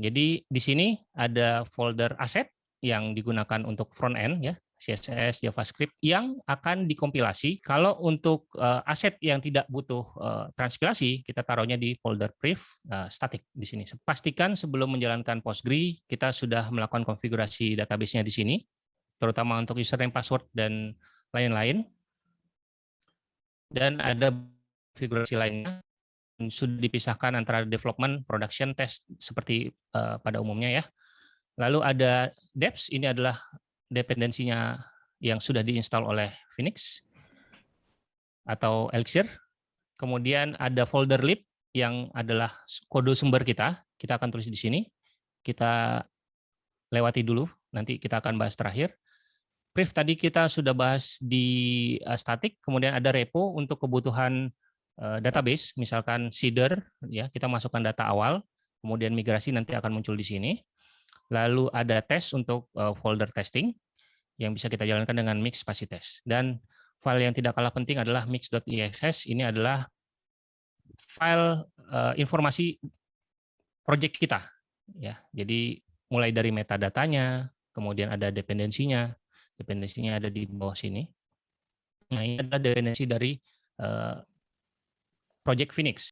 Jadi di sini ada folder aset yang digunakan untuk front end ya, CSS, JavaScript yang akan dikompilasi. Kalau untuk uh, aset yang tidak butuh uh, transpilasi, kita taruhnya di folder pref uh, static di sini. Pastikan sebelum menjalankan Postgre, kita sudah melakukan konfigurasi database-nya di sini, terutama untuk username, password, dan lain-lain. Dan ada konfigurasi lainnya sudah dipisahkan antara development, production, test seperti uh, pada umumnya ya. Lalu ada deps, ini adalah dependensinya yang sudah diinstal oleh Phoenix atau Elixir. Kemudian ada folder lib yang adalah kode sumber kita. Kita akan tulis di sini. Kita lewati dulu, nanti kita akan bahas terakhir. Brief tadi kita sudah bahas di uh, static, kemudian ada repo untuk kebutuhan uh, database, misalkan seeder, ya kita masukkan data awal, kemudian migrasi nanti akan muncul di sini. Lalu ada tes untuk uh, folder testing yang bisa kita jalankan dengan mix spasi test. Dan file yang tidak kalah penting adalah mix.exs. Ini adalah file uh, informasi project kita. Ya, jadi mulai dari metadatanya, kemudian ada dependensinya. Dependensinya ada di bawah sini. Nah, ini adalah dependensi dari Project Phoenix.